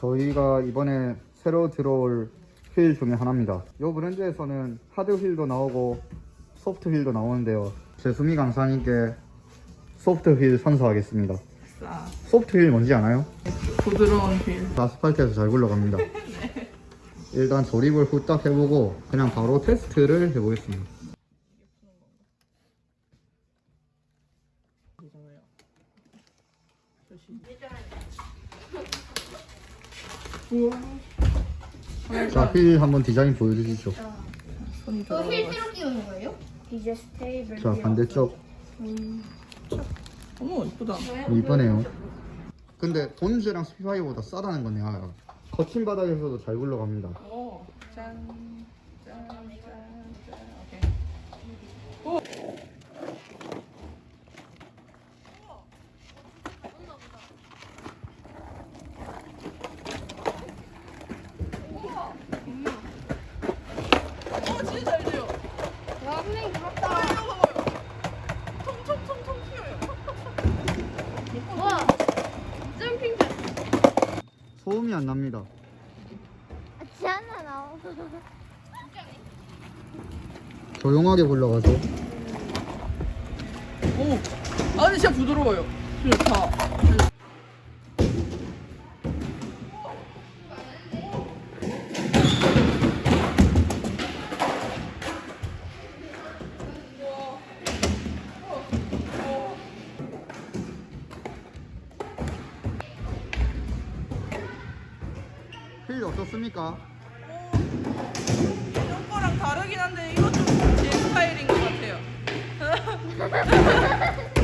저희가 이번에 새로 들어올 휠 중에 하나입니다. 이 브랜드에서는 하드 휠도 나오고 소프트 휠도 나오는데요. 제 수미 강사님께 소프트 휠 선사하겠습니다. 자, 소프트 휠 뭔지 아나요? 부드러운 휠. 아스팔트에서 잘 굴러갑니다. 일단 조립을 후딱 해보고 그냥 바로 테스트를 해보겠습니다. 자, 휠 한번 디자인 보여주시죠. 손이 저휠 들어가. 새로 끼우는 거예요? 디저스 테이블. 자, 반대쪽 어머 이쁘다. 이쁘네요. 근데 본즈랑 스피파이보다 싸다는 건 내가 알아. 거친 바닥에서도 잘 굴러갑니다. 오, 짠, 짠, 짠, 짠. 오케이. 오, 진짜 잘 돼요. 와, 선생님 부럽다. 통통통통 튀어요. 와, 점핑. 소음이 안 납니다. 지안나 나오. 조용하게 굴러가죠. 오, 아 근데 진짜 부드러워요. 좋다. 휠 어떻습니까? 이런 거랑 다르긴 한데 좀제 스타일인 것 같아요.